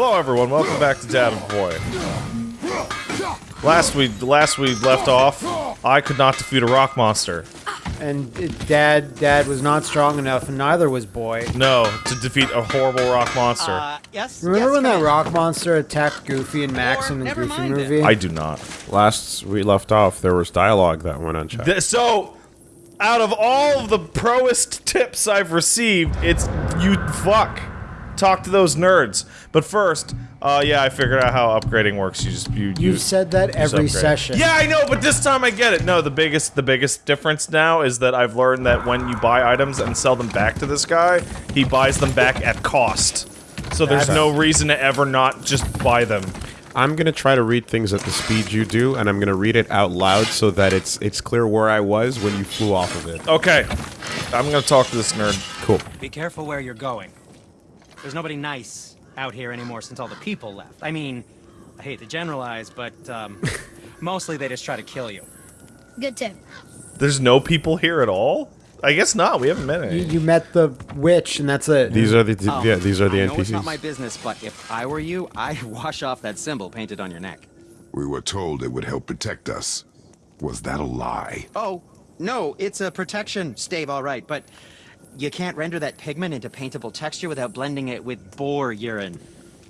Hello, everyone. Welcome back to Dad and Boy. Last we last we left off, I could not defeat a rock monster. And dad, dad was not strong enough, and neither was boy. No, to defeat a horrible rock monster. Uh, yes. Remember yes, when that in. rock monster attacked Goofy and Max Or in the Goofy mind it. movie? I do not. Last we left off, there was dialogue that went unchecked. Th- so, out of all of the proest tips I've received, it's you fuck. Talk to those nerds. But first, uh, yeah, I figured out how upgrading works. You just you You've said that every upgrade. session. Yeah, I know, but this time I get it. No, the biggest the biggest difference now is that I've learned that when you buy items and sell them back to this guy, he buys them back at cost. So there's That's- no reason to ever not just buy them. I'm gonna try to read things at the speed you do, and I'm gonna read it out loud so that it's it's clear where I was when you flew off of it. Okay. I'm gonna talk to this nerd. Cool. Be careful where you're going. There's nobody nice out here anymore since all the people left. I mean, I hate to generalize, but um, mostly they just try to kill you. Good tip. There's no people here at all? I guess not. We haven't met any. You, you met the witch, and that's it. These are the Oh, yeah. These are the I know it's not my business, but if I were you, I'd wash off that symbol painted on your neck. We were told it would help protect us. Was that a lie? Oh, no, it's a protection stave, all right, but you can't render that pigment into paintable texture without blending it with boar urine.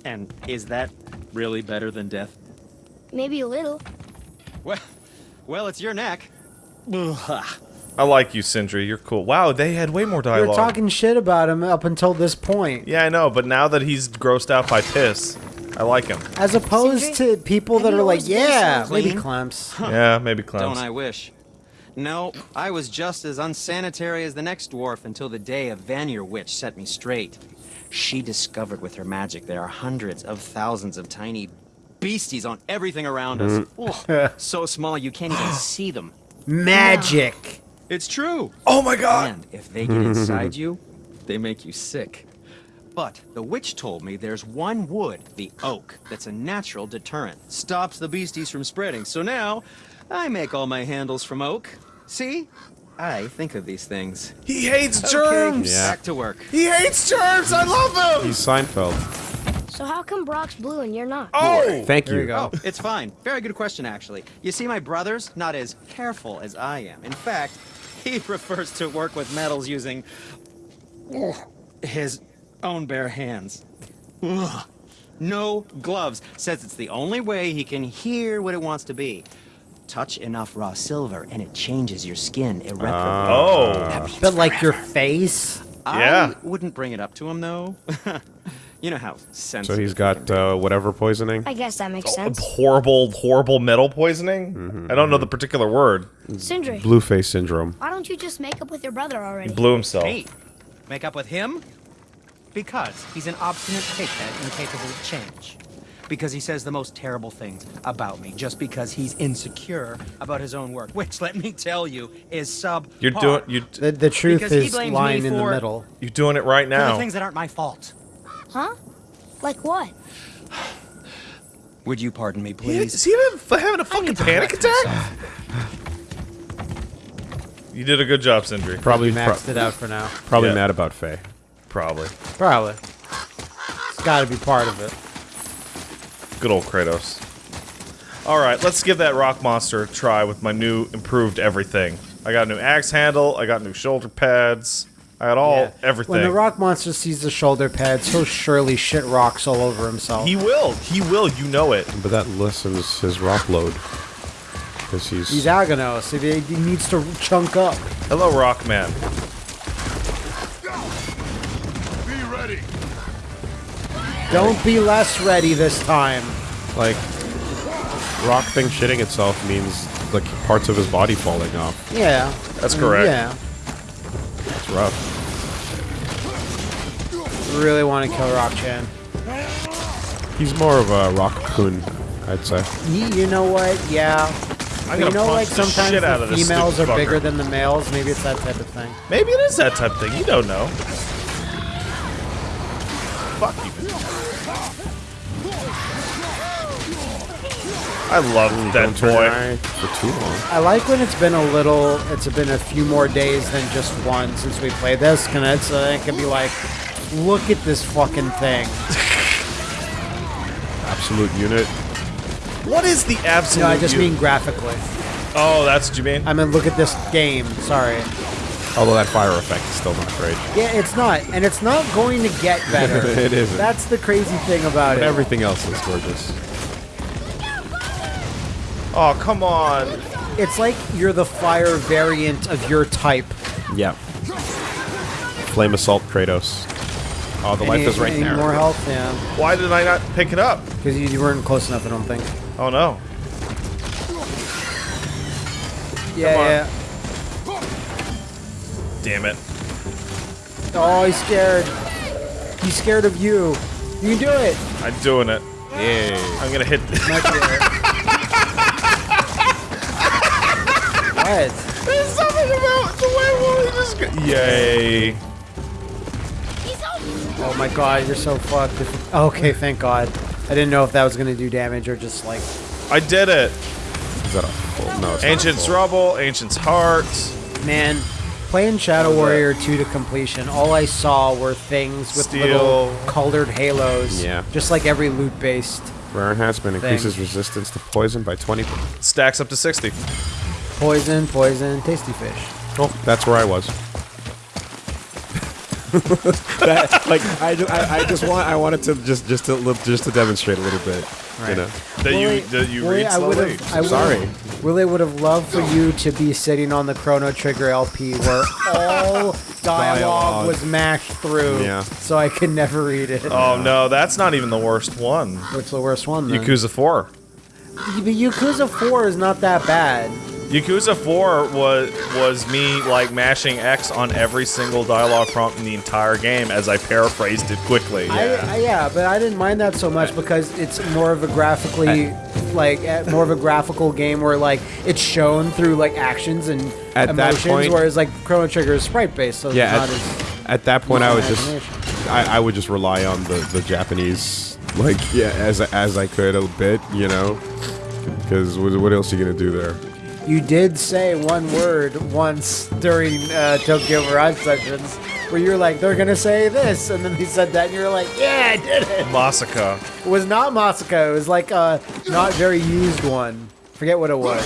And is that really better than death? Maybe a little. Well, well, it's your neck. Ugh. I like you, Sindri. You're cool. Wow, they had way more You're dialogue. talking shit about him up until this point. Yeah, I know, but now that he's grossed out by piss, I like him. As opposed Sindri, to people that are like, always been so yeah, maybe clean?" Clemps. Yeah, maybe clowns. Don't I wish? No, I was just as unsanitary as the next dwarf until the day a Vanir witch set me straight. She discovered with her magic there are hundreds of thousands of tiny beasties on everything around us. Mm. Ugh, so small you can't even see them. Magic. It's true. Oh my god! And if they get inside you, they make you sick. But the witch told me there's one wood, the oak, that's a natural deterrent. Stops the beasties from spreading. So now, I make all my handles from oak. See? I think of these things. He hates Okay, germs! Yeah. back to work. He hates germs! I love him! He's Seinfeld. So how come Brok's blue and you're not? oh! Thank you. There you. you go. Oh, it's fine. Very good question, actually. You see, my brother's not as careful as I am. In fact, he prefers to work with metals using his own bare hands. No gloves. Says it's the only way he can hear what it wants to be. Touch enough raw silver and it changes your skin irreparably. Ah. Oh. But like your face. yeah. I wouldn't bring it up to him, though. you know how sensitive. So he's got be. uh, whatever poisoning. I guess that makes oh, sense. Horrible, horrible metal poisoning? Mm-hmm, I don't know the mm-hmm. particular word. Sindri, Blue face syndrome. why don't you just make up with your brother already? He blew himself. Hey, Make up with him? Because he's an obstinate cakehead incapable of change. Because he says the most terrible things about me just because he's insecure about his own work, which, let me tell you, is sub. You're doing you The, the truth Because is lying in the middle. you're doing it right For the now. things that aren't my fault. Huh? Like what? Would you pardon me, please? Is he having, having a fucking panic attack? You did a good job, Sindri. Probably We pro- maxed it out for now. probably Yeah. mad about Faye. Probably. Probably. It's got to be part of it. Good old Kratos. Alright, let's give that rock monster a try with my new improved everything. I got a new axe handle, I got new shoulder pads, I got all Yeah. everything. When the rock monster sees the shoulder pads, he'll surely shit rocks all over himself. he will, he will, you know it. But that lessens his rock load. Because he's, He's Aganos. He, he needs to chunk up. Hello, Rockman. Don't be less ready this time. like rock thing shitting itself means like parts of his body falling off. Yeah. That's correct. Yeah. It's rough. Really want to kill Rock Chan. He's more of a rock coon, I'd say. You, you know what? Yeah. I'm you know, like sometimes shit out the females are stupid bigger than the males. Maybe it's that type of thing. Maybe it is that type of thing, you don't know. I love that Don't turn boy. your eye for too long. I like when it's been a little. It's been a few more days than just one since we played this. Can it's uh, it can be like, look at this fucking thing. absolute unit. What is the absolute? No, I just you- mean graphically. Oh, that's what you mean. I mean, look at this game. Sorry. Although that fire effect is still not great. Yeah, it's not, and it's not going to get better. It isn't. That's the crazy thing about But it. everything else is gorgeous. Oh, come on. It's like you're the fire variant of your type. Yeah. Flame assault Kratos. Oh, the life is right any there. More health, yeah. Why did I not pick it up? Because you, you weren't close enough, I don't think. Oh no. Yeah, on. yeah. Damn it. Oh, he's scared. He's scared of you. You can do it. I'm doing it. Yeah. I'm gonna hit. Might do it. what? There's something about the way Wooly just. Go- Yay. Oh my god, you're so fucked. Okay, thank god. I didn't know if that was gonna do damage or just like. I did it. Is that a full? No, it's not a Ancient's full. Rubble, Ancient's Heart. Man, playing Shadow Warrior 2 to completion, all I saw were things with Steel. little colored halos. Yeah. Just like every loot based. Rare enhancement increases resistance to poison by 20. Stacks up to 60. Poison, poison, tasty fish. Oh, that's where I was. that, like I, ju- I, I just want I wanted to just just to li- just to demonstrate a little bit, Right. you know. That you that you Willie, read I would've- slowly. I would've- Sorry. Willie would have loved for you to be sitting on the Chrono Trigger LP where all dialogue, Dialogue. was mashed through. Yeah. So I could never read it. Oh no, that's not even the worst one. What's the worst one? Then? Yakuza 4. But Yakuza 4 is not that bad. Yakuza 4 was was me like mashing X on every single dialogue prompt in the entire game as I paraphrased it quickly. I, I, yeah, but I didn't mind that so much because it's more of a graphically, like, more of a graphical game where like it's shown through like actions and At that emotions, point- whereas like Chrono Trigger is sprite based, so Yeah, it's not at, as at that point I would just. I, I would just rely on the the Japanese like yeah as as I could a bit, you know, because what, what else are you gonna do there? You did say one word once during uh, Tokyo Mirage sessions where you were like, they're gonna say this, and then he said that, and you were like, yeah, I did it. Masaka. It was not Masako. It was like a not very used one. Forget what it was.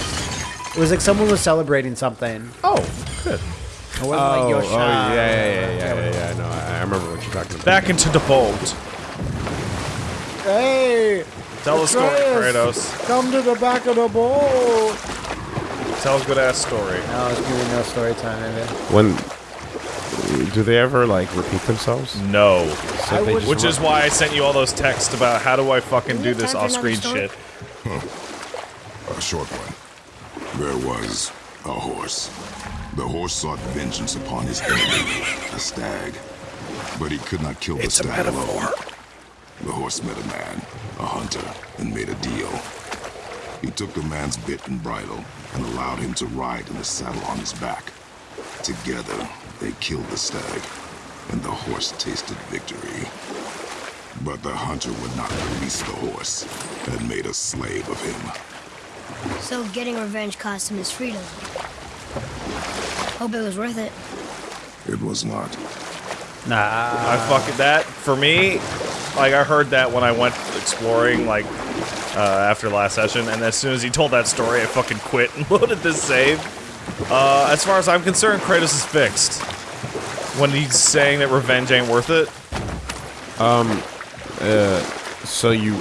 It was like someone was celebrating something. Oh, good. It wasn't like Yosha. oh yeah, yeah, yeah, yeah, yeah, yeah. No, I, I remember what you're talking about. Back into the boat. Hey! Tell a story, Kratos. Come to the back of the boat! Tell a good ass story. No, it's gonna no story time, maybe. When do they ever like repeat themselves? No. So they just Which is why I sent you all those texts about how do I fucking do this off screen another story? shit. A short one. There was a horse. The horse sought vengeance upon his enemy, a stag. But he could not kill the It's a stag alone. metaphor. The horse met a man, a hunter, and made a deal. He took the man's bit and bridle and allowed him to ride in the saddle on his back. Together, they killed the stag, and the horse tasted victory. But the hunter would not release the horse and made a slave of him. So getting revenge cost him his freedom. Hope it was worth it. It was not. Nah. I fucking that for me. Like I heard that when I went exploring, like uh, after last session, and as soon as he told that story, I fucking quit and loaded this save. Uh, as far as I'm concerned, Kratos is fixed. When he's saying that revenge ain't worth it, Um, uh, so you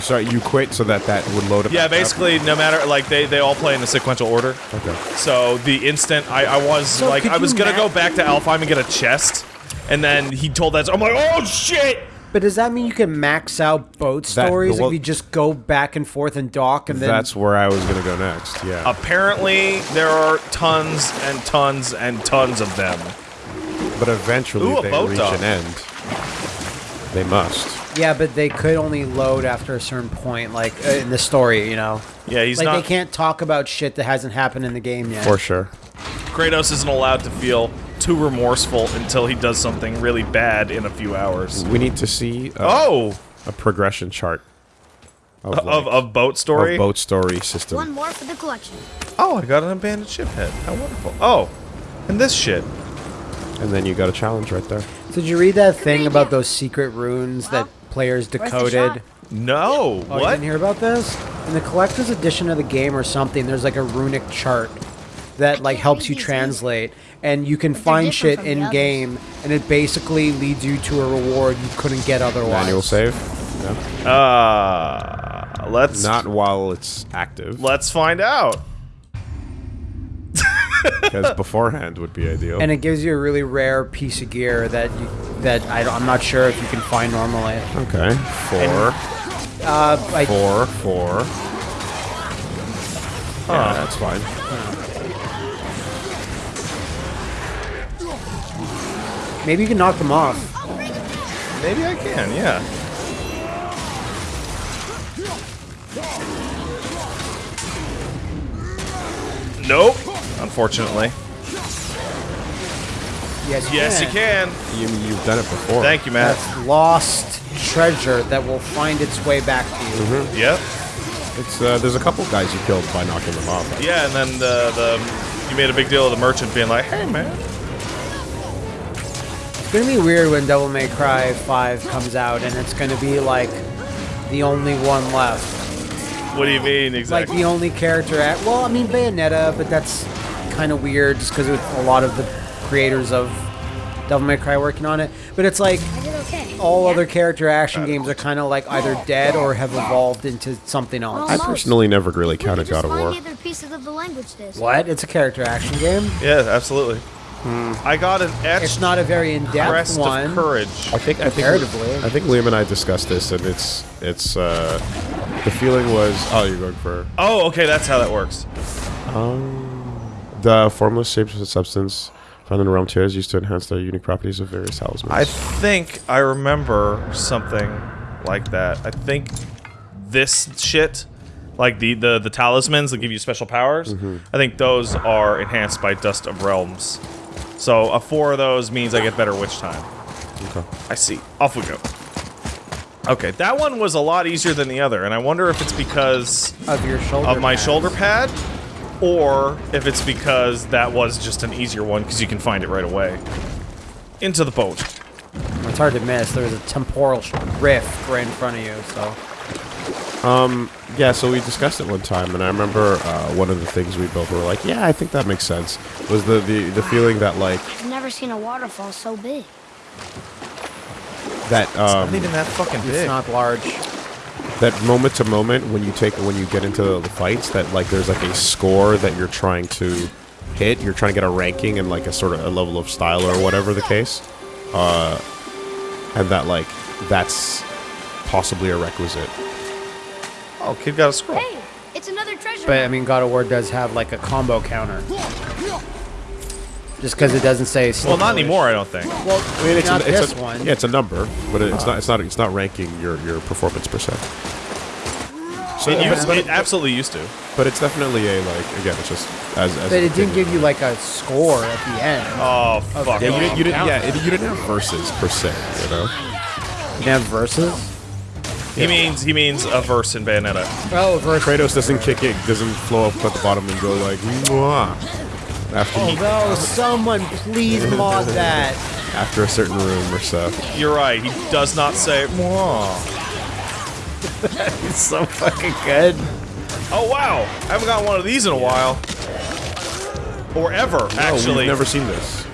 sorry you quit so that that would load up. yeah, back up? basically, no matter like they they all play in a sequential order. Okay. So the instant I, I was So like I was gonna go back to Alfheim and get a chest, and then he told that I'm like, oh shit. But does that mean you can max out boat That- stories well- if you just go back and forth and dock and then That's where I was gonna go next. Yeah. Apparently, there are tons and tons and tons of them. But eventually Ooh, they boat reach dock. an end. They must. Yeah, but they could only load after a certain point, like uh, in the story, you know. Yeah, he's like not. they can't talk about shit that hasn't happened in the game yet. For sure. Kratos isn't allowed to feel too remorseful until he does something really bad in a few hours. We need to see a, Oh, a progression chart of, of like, of boat story. of boat story system. One more for the collection. Oh, I got an abandoned ship head. How wonderful. Oh, and this shit. And then you got a challenge right there. Did you read that thing about those secret runes that players decoded. No. Oh, you what? didn't hear about this? In the collector's edition of the game or something, there's like a runic chart that like helps you these translate, and you can they're find shit in game, and it basically leads you to a reward you couldn't get otherwise. Manual save? No. Uh, let's Not while it's active, let's find out. because beforehand would be ideal. And it gives you a really rare piece of gear that you that I, I'm not sure if you can find normally. okay. Four, Uh, I, four, four. Yeah, that's fine. Maybe you can knock them off. Maybe I can. Yeah. Nope. Unfortunately. Yes, you Yes, you can. can. You, you've done it before. Thank you, Matt. That's lost treasure that will find its way back to you. Mm-hmm. Yep. It's uh, there's a couple guys you killed by knocking them off. Yeah, and then the the you made a big deal of the merchant being like, "Hey, man." It's gonna be weird when Devil May Cry 5 comes out and it's gonna be like the only one left. What do you mean exactly? Like the only character at well, I mean Bayonetta, but that's kind of weird just because a lot of the creators of Devil May Cry working on it. But it's like okay. all Yeah. other character action games are kind of like either dead or have evolved into something else. I personally never really We counted God of find War. the of the language disc. What? It's a character action game. yeah, absolutely. I got an etched It's not a very in-depth one. of courage. I think I think I think Liam and I discussed this, and it's it's uh, the feeling was oh you're going for Oh, okay, that's how that works. the formless shapes of substance found in the realm tiers used to enhance the unique properties of various talismans. I think I remember something like that. I think this shit, like the the, the talismans that give you special powers, I think those are enhanced by Dust of Realms. So a four of those means I get better witch time. Okay. I see. Off we go. Okay, that one was a lot easier than the other, and I wonder if it's because of your shoulder. of my pads. shoulder pad, or if it's because that was just an easier one because you can find it right away. Into the boat. It's hard to miss. There's a temporal rift right in front of you. So Yeah, so we discussed it one time, and I remember uh, one of the things we both were like, "Yeah, I think that makes sense." Was the the, the feeling that like I've never seen a waterfall so big. that um, Not even that fucking big. it's not large. that moment to moment when you take when you get into the fights that like there's like a score that you're trying to hit you're trying to get a ranking and like a sort of a level of style or whatever the case uh and that like that's possibly a requisite Oh, kid got a scroll. Hey, it's another treasure. But I mean, God of War does have like a combo counter. Just because it doesn't say. Well, not anymore, I don't think. Well, i mean it's not a, it's this a, one. yeah it's a number but it's uh. not it's not it's not ranking your your performance per se so It, used, but, it absolutely used to. but it's definitely a like again it's just as, as But it didn't give you like a score at the end. Oh, fuck. yeah, you didn't, you didn't yeah it, you didn't have verses per se you know You didn't have verses. He means he means a verse in Bayonetta. Oh, verse. Kratos doesn't kick it, doesn't flow up at the bottom and go like Mwah, after Oh he, no! Someone please mod that. after a certain room or so. You're right. He does not say "Mwah." It's so fucking good. Oh wow! I haven't gotten one of these in a while. Or ever, No, actually. we've never seen this.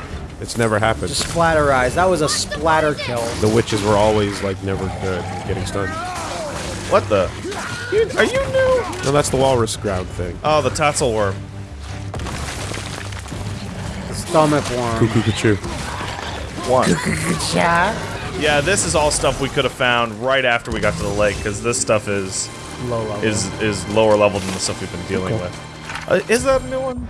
It's never happened. Splatter eyes. That was a splatter kill. the witches were always like never good at getting stunned. What the? You, are you new? No, that's the walrus ground thing. Oh, the Tatzelwurm. Stomach worm. Cuckoo Cuckoo. One. Cha. Yeah, this is all stuff we could have found right after we got to the lake, because this stuff is Low level. is is lower level than the stuff we've been dealing with. Uh, is that a new one?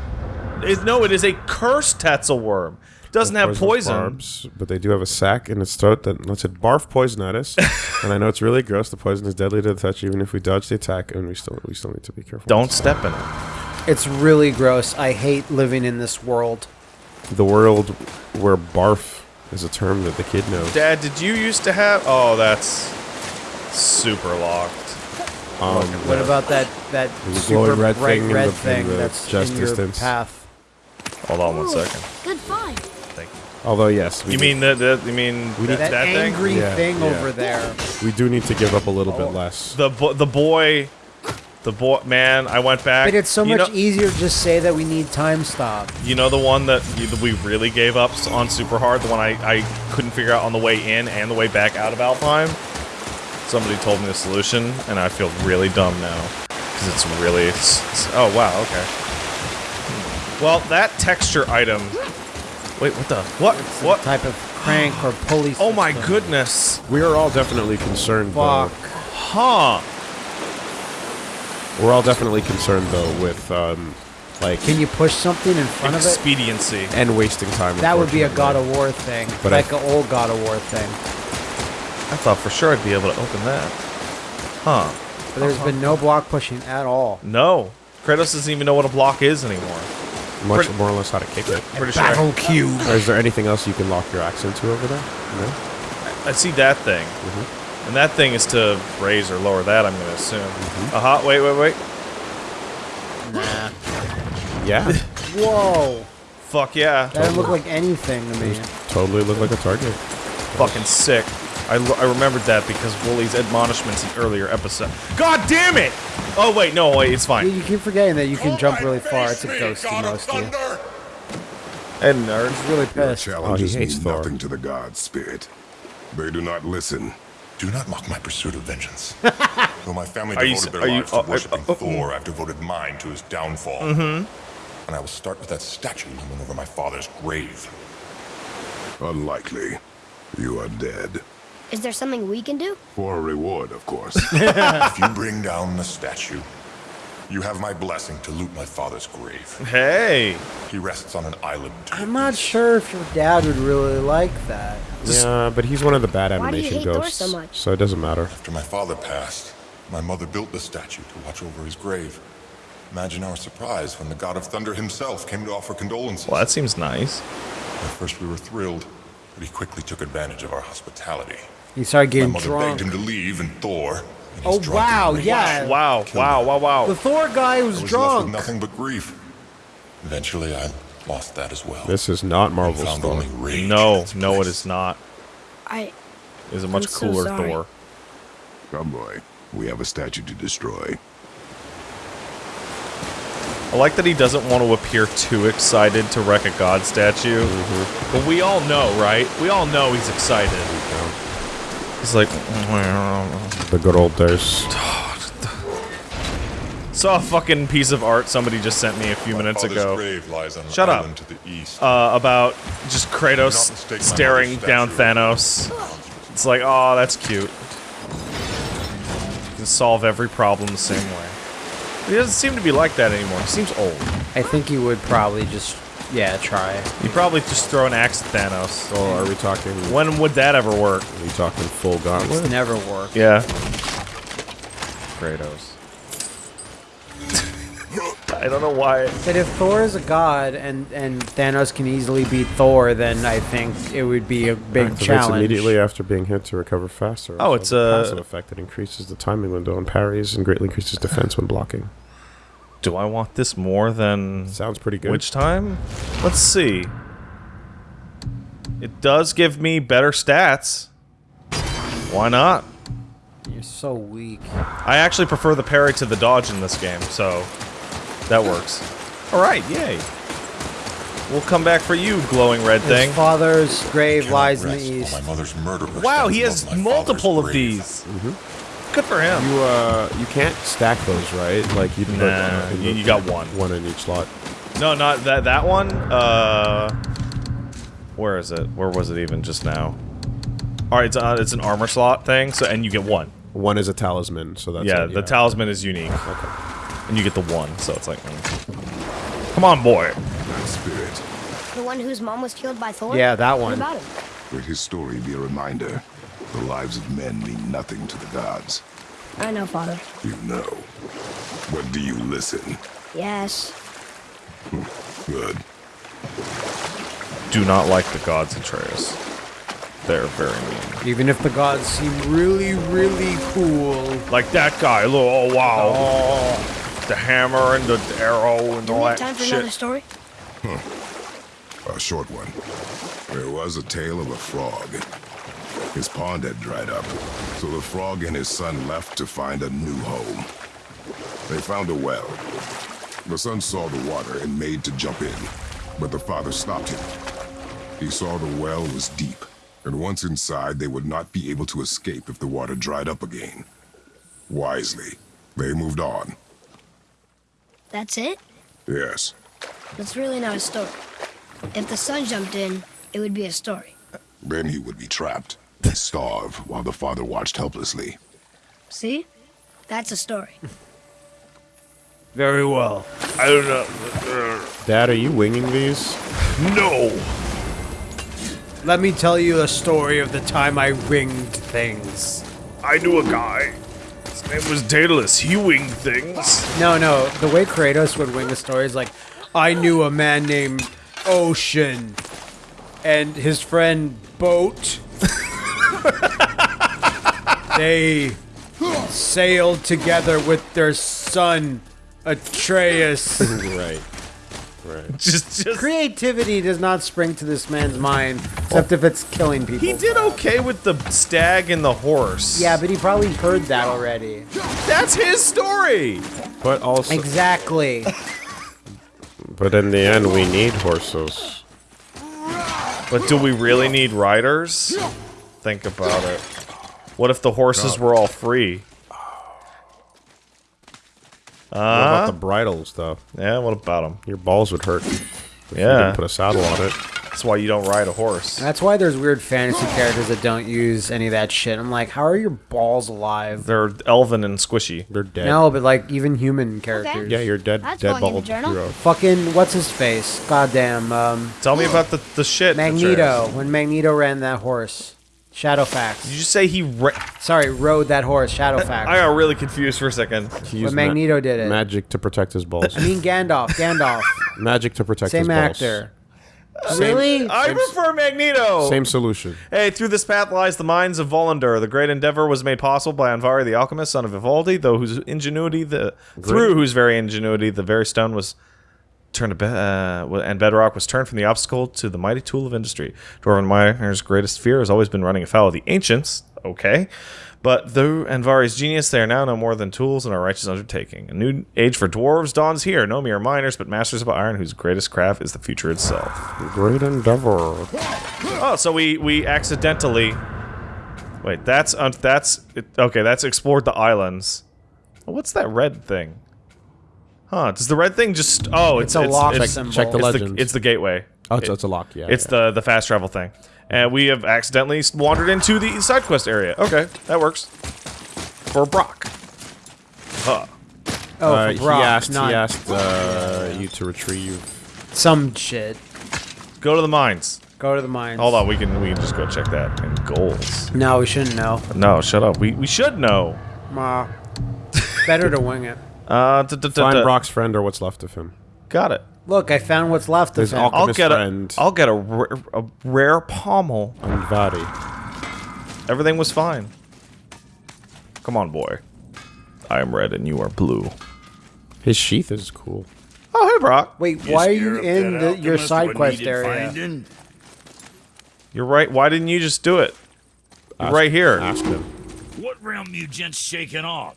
Is, no, it is a cursed Tatzelwurm. Doesn't have poison. Barbs, but they do have a sac in its throat that lets it barf poison at us. and I know it's really gross. The poison is deadly to the touch, even if we dodge the attack, and we still we still need to be careful. Don't step in it. It's really gross. I hate living in this world. The world where barf is a term that the kid knows. Dad, did you used to have? Oh, that's super locked. Um, What about that that super glowing red bright thing in red the- thing that's just in your distance. path? Hold on one Ooh, second. Good find. Thank you. Although yes, we You do- mean the, the you mean that, That, that thing? angry Yeah, thing yeah. over there. we do need to give up a little bit oh. less. The bo- the boy, the boy. Man, I went back. But it's so you much know, easier to just say that we need time stop. You know the one that that we really gave up on super hard. The one I I couldn't figure out on the way in and the way back out of Alfheim. Somebody told me the solution, and I feel really dumb now because it's really. It's, it's- oh wow. Okay. Hmm. Well, that texture item. Wait, what the? What? What? Type of crank or pulley. Oh my system. goodness. We are all definitely concerned. Though. Huh. We're all definitely concerned though with um, like Can you push something in front of it? Expediency. and wasting time. That would be a God of War thing, But I- like an old God of War thing. I thought for sure I'd be able to open that. Huh. But there's been no block pushing at all. No. Kratos doesn't even know what a block is anymore. Much pretty- more or less how to kick it. Pretty sure. Battle cube. Or is there anything else you can lock your axe into over there? No. I see that thing. Mm-hmm. And that thing is to raise or lower that, I'm going to assume. Mm-hmm. Uh-huh, wait, wait, wait. Yeah, Whoa. Fuck yeah. That didn't look like anything to me. totally look like a target. Fucking sick. I, I remembered that because Wooly's admonishments in earlier episode. God damn it! Oh, wait, no, wait, it's fine. you keep forgetting that you can jump really far. It's a ghosty mostly. And nerd's He's really Your pissed. challenges Oh, he hates mean Thor. nothing to the gods, Spirit. They do not listen. Do not mock my pursuit of vengeance. Though my family devoted s- their are you- lives to uh, uh, worshiping uh, uh, Thor, I've devoted mine to his downfall. Mm-hmm. And I will start with that statue looming over my father's grave. Unlikely. You are dead. Is there something we can do? For a reward, of course. if you bring down the statue, you have my blessing to loot my father's grave. Hey! He rests on an island. I'm not sure if your dad would really like that. Yeah, but he's one of the bad Why do you animation hate Thor ghosts, so much? so it doesn't matter. After my father passed, my mother built the statue to watch over his grave. Imagine our surprise when the god of thunder himself came to offer condolences. Well, that seems nice. At first we were thrilled, but he quickly took advantage of our hospitality. He started getting My mother drunk. begged him to leave, and Thor. in his Oh, wow, yeah. Wow, wow, wow, wow, The. Thor guy was, I was was left with nothing but grief. Eventually, I lost that as well. This is not Marvel's Thor. only rage in No, its no, place. is not. I. It is a much I'm cooler sorry. Thor. Come, boy. We have a statue to destroy. I like that he doesn't want to appear too excited to wreck a god statue. Mm-hmm. But we all know, right? We all know he's excited. He's like, The good old days. saw a fucking piece of art somebody just sent me a few My minutes father's ago grave lies on an Shut up. island to the east. uh, about just Kratos staring down. Thanos. It's like, oh, that's cute. You can solve every problem the same way. He doesn't seem to be like that anymore. He seems old. I think he would probably just, yeah, try. He'd probably just throw an axe at Thanos. So are we talking? When would that ever work? Are we talking full It's gauntlet? never work. Yeah. Kratos. I don't know why. But if Thor is a god and, and Thanos can easily beat Thor, then I think it would be a big Activates challenge. immediately after being hit to recover faster. Oh, Also it's a- passive effect that increases the timing window and parries and greatly increases defense when blocking. Do I want this more than Sounds pretty good. which time? Let's see. It does give me better stats. Why not? You're so weak. I actually prefer the parry to the dodge in this game, so that works. All right, yay. We'll come back for you, glowing red thing. His father's grave lies in the east. My mother's murderer Wow, he has above my father's multiple of grave. these. Mm-hmm. Good for him. You uh, you can't stack those, right? Like you. Nah, you- you got one. One in each slot. No, not that that one. Uh, where is it? Where was it even just now? All right, it's uh, it's an armor slot thing. So and you get one. One is a talisman, so that's yeah, it, the talisman is unique. And you get the one, so it's like, mm. come on, boy. That spirit. The one whose mom was killed by Thor? Yeah, that What one. about him? Let his story be a reminder. The lives of men mean nothing to the gods. I know, Father. You know. But do you listen? Yes. Good. Do not like the gods, Atreus. They're very mean. Even if the gods seem really, really cool. Like that guy. Look, oh wow. Oh. The hammer and the arrow and Do all we that have time for another shit. story? A short one. There was a tale of a frog. His pond had dried up, so the frog and his son left to find a new home. They found a well. The son saw the water and made to jump in, but the father stopped him. He saw the well was deep, and once inside, they would not be able to escape if the water dried up again. Wisely, they moved on. That's it? Yes. That's really not a story. If the son jumped in, it would be a story. Then he would be trapped starve while the father watched helplessly. See? That's a story. Very well. I don't know. Dad, are you winging these? No. Let me tell you a story of the time I winged things. I knew a guy. His name was Daedalus. He winged things. No, no. The way Kratos would wing a story is like, I knew a man named Ocean and his friend Boat. they sailed together with their son Atreus. right. Right. Just, just. Creativity does not spring to this man's mind, except if it's killing people. He did okay with the stag and the horse. Yeah, but he probably heard that already. That's his story. But also, Exactly. but in the end, we need horses. But do we really need riders? Think about it. What if the horses were all free? What about Uh, the bridles, though? yeah, what about them? Your balls would hurt. If you Yeah. didn't put a saddle on it. That's why you don't ride a horse. That's why there's weird fantasy characters that don't use any of that shit. I'm like, how are your balls alive? They're elven and squishy. They're dead. No, but like even human characters. Yeah, you're dead. That's dead going in the bald hero. Fucking what's his face? Goddamn, um, Tell me about the, the shit. Magneto. When Magneto ran that horse, Did Shadowfax. you say he ra- Sorry, rode that horse, Shadowfax. I got really confused for a second. He When used ma- Magneto did it. Magic to protect his balls. I mean Gandalf. Gandalf. Magic to protect his Same balls. actor. Uh, really? I prefer Magneto. Same solution. Hey, through this path lies the mines of Volunder. The great endeavor was made possible by Andvari the alchemist, son of Vivaldi, though whose ingenuity the through whose very ingenuity the very stone was turned to be- uh, and bedrock was turned from the obstacle to the mighty tool of industry. Dwarven miners' greatest fear has always been running afoul of the ancients. Okay. But through Andvari's genius, they are now no more than tools in a righteous undertaking. A new age for dwarves dawns here. No mere miners, but masters of iron, whose greatest craft is the future itself. Great endeavor. Oh, so we we accidentally. Wait, that's uh, that's it, okay. That's explored the islands. What's that red thing? Huh? Does the red thing just? Oh, it's, It's a lock it's, symbol. check the it's legends. The, it's the gateway. Oh, it's, It- it's a lock. Yeah. It's yeah. the the fast travel thing, and we have accidentally wandered into the side quest area. Okay, that works. For Brok. Huh. Oh, Uh, for he Brok, asked. not He asked uh, you to retrieve. some shit. Go to the mines. Go to the mines. Hold on, we can we can just go check that. And goals. No, we shouldn't know. No, shut up. We we should know. Ma. Better to wing it. Uh, Find Brok's friend or what's left of him. Got it. Look, I found what's left of His him. I'll Alchemist get a, friend. I'll get a, rare- a rare pommel. Andvari. Everything was fine. Come on, boy. I am red and you are blue. His sheath is cool. Oh, hey, Brock. Wait, why are you in the, your side quest area? You're right. Why didn't you just do it? Ask- right here. Ask him. What realm you gents shaking off?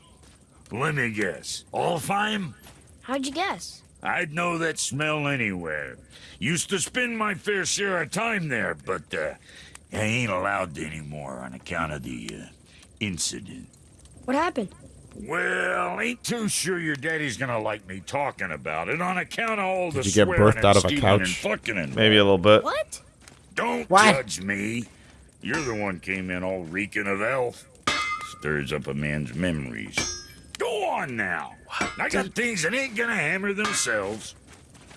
Let me guess. Alfheim? How'd you guess? I'd know that smell anywhere. Used to spend my fair share of time there, but uh, I ain't allowed to anymore on account of the uh, incident. What happened? Well, ain't too sure your daddy's gonna like me talking about it on account of all the you get swearing birthed and out of a stealing couch? and fucking and Maybe a little bit. What? Don't What? judge me. You're the one came in all reeking of elf. Stirs up a man's memories. Go on now. I got things that ain't gonna hammer themselves.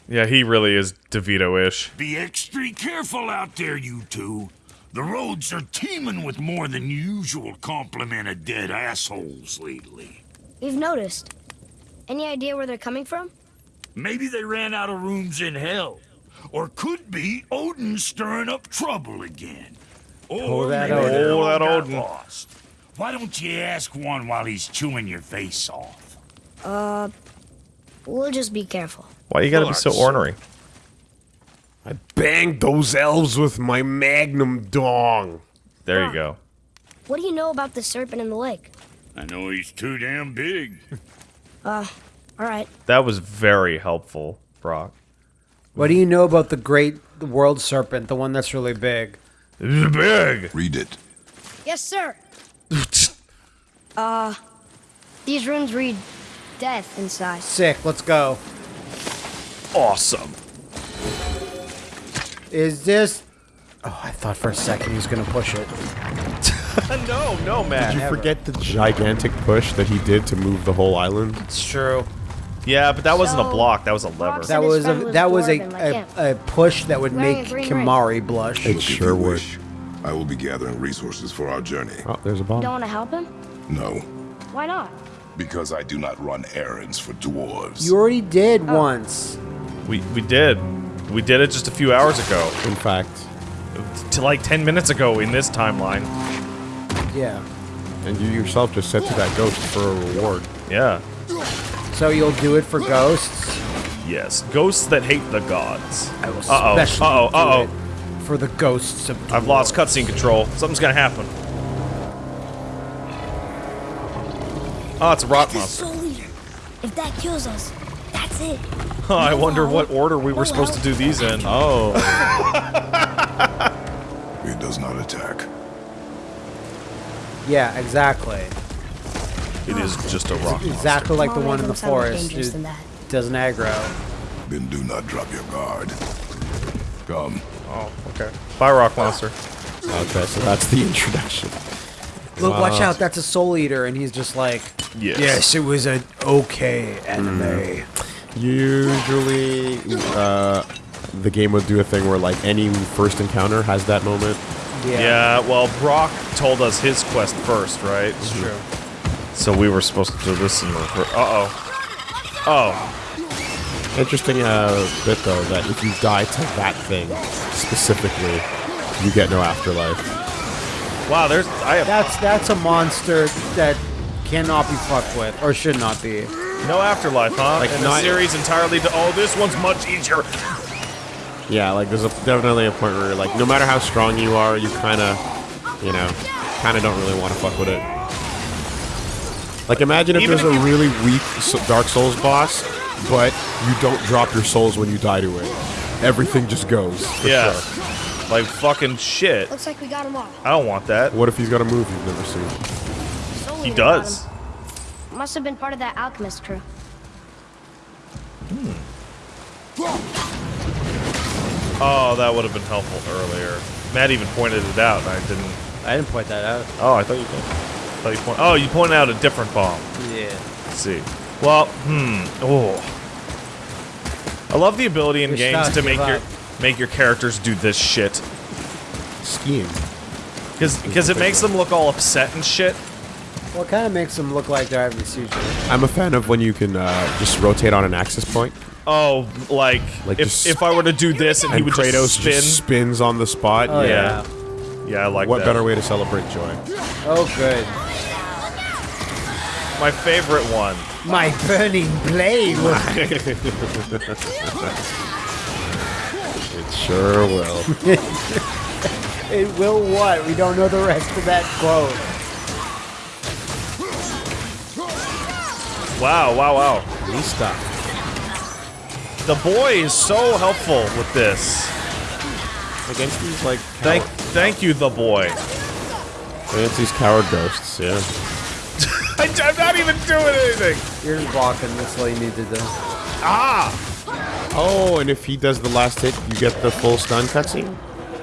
Yeah, he really is DeVito-ish. Be extra careful out there, you two. The roads are teeming with more than usual complement of dead assholes lately. We've noticed. Any idea where they're coming from? Maybe they ran out of rooms in hell. Or could be Odin stirring up trouble again. Or Oh, that maybe Odin. they Oh, that Odin. lost. Why don't you ask one while he's chewing your face off? Uh, we'll just be careful. Why you gotta be so ornery? I banged those elves with my magnum dong. There you go. What do you know about the serpent in the lake? I know he's too damn big. Uh, all right. That was very helpful, Brok. What do you know about the great world serpent, the one that's really big? This is big. Read it. Yes, sir. Uh, these runes read death inside. Sick. Let's go. Awesome. Is this? Oh, I thought for a second he was gonna push it. no, no, man. Did you forget the gigantic push that he did to move the whole island? It's true. Yeah, but that wasn't a block. That was a lever. That was a that was a, a, a push that would make. Kimari blush. It sure you would. Wish, I will be gathering resources for our journey. Oh, there's a You bomb. don't want to help him? No, Why not? because I do not run errands for dwarves. You already did oh. once. We we did. We did it just a few hours ago. In fact, To like 10 minutes ago in this timeline. Yeah. and you yourself just said to that ghost for a reward. Yeah. So you'll do it for ghosts. Yes. Ghosts that hate the gods. I will Uh-oh. especially Uh-oh. do Uh-oh. It for the ghosts of. I've lost cutscene control. Something's gonna happen. Oh, it's a rock monster. soul eater. If that kills us, that's it. Huh, I wonder what order we were supposed to do these in. Oh. It does not attack. Yeah, exactly. It is ah. just a rock monster. Exactly like the one in the make them sound more forest. It than that. doesn't aggro. Then do not drop your guard. Come. Oh, okay. Bye, rock monster. Okay, so that's the introduction. Look, watch out, that's a soul eater, and he's just like, Yes. yes it was an okay anime. Usually, uh, the game would do a thing where like any first encounter has that moment. Yeah, Yeah, well, Brok told us his quest first, right? it's true. So we were supposed to do this in reverse. Uh-oh. Oh. Interesting uh, bit though that if you die to that thing specifically, you get no afterlife. Wow, there's... I have That's that's a monster that cannot be fucked with, or should not be. no afterlife, huh? Like, and the series entirely... To, oh, this one's much easier. Yeah, like there's a, definitely a point where like no matter how strong you are, you kind of, you know, kind of don't really want to fuck with it. Like imagine if Even there's if a really weak Dark Souls boss, but you don't drop your souls when you die to it. Everything just goes. for Yeah. sure. Like fucking shit. Looks like we got him all. I don't want that. What if he's got a move you've never seen? Soul He does. Must have been part of that alchemist crew. Hmm. Oh, that would have been helpful earlier. Matt even pointed it out, and I didn't... I didn't point that out. Oh, I thought you did. I thought you point... Oh, you pointed out a different bomb. Yeah. Let's see. Well, hmm. Oh. I love the ability in You're games to make give your up. make your characters do this shit. Skiing. Because because it makes them look all upset and shit. Well, it kind of makes them look like they're having a seizure. I'm a fan of when you can uh, just rotate on an axis point, Oh, like, Like if, if I were to do this and, he and would Kratos just spin. just spins on the spot. Oh Yeah. yeah. yeah, I like What that. better way to celebrate joy? Oh good. My favorite one. My burning blade. will- It sure will. it will what? We don't know the rest of that quote. Wow, wow, wow. Lista. The boy is so helpful with this. Against these like Thank, thank you, the boy. against these coward ghosts, yeah. I, am not even doing anything. You're just blocking this all you need to do. Ah, Oh, and if he does the last hit, you get the full stun cutscene.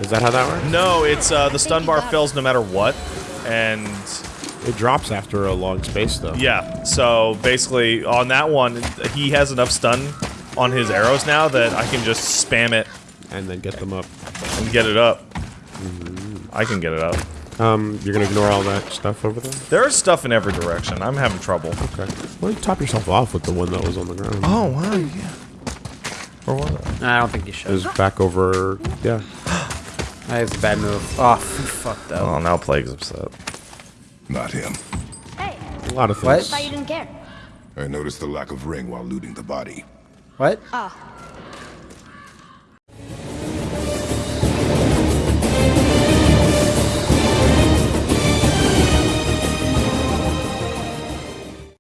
Is that how that works? no, it's uh, the stun bar fills no matter what, and It drops after a long space, though. yeah. So basically, on that one, he has enough stun on his arrows now that I can just spam it And then get them up. and get it up. I can get it up. Um, you're gonna ignore all that stuff over there. There's stuff in every direction. I'm having trouble. Okay. Why don't you top yourself off with the one that was on the ground? Oh wow, yeah. Where was it? I don't think you should. It should. was back over. Yeah. That's a bad move. Oh, f- fucked up. Oh, now Plague's upset. Not him. Hey, A lot of What? things. thought you didn't care. I noticed the lack of ring while looting the body. What? Oh,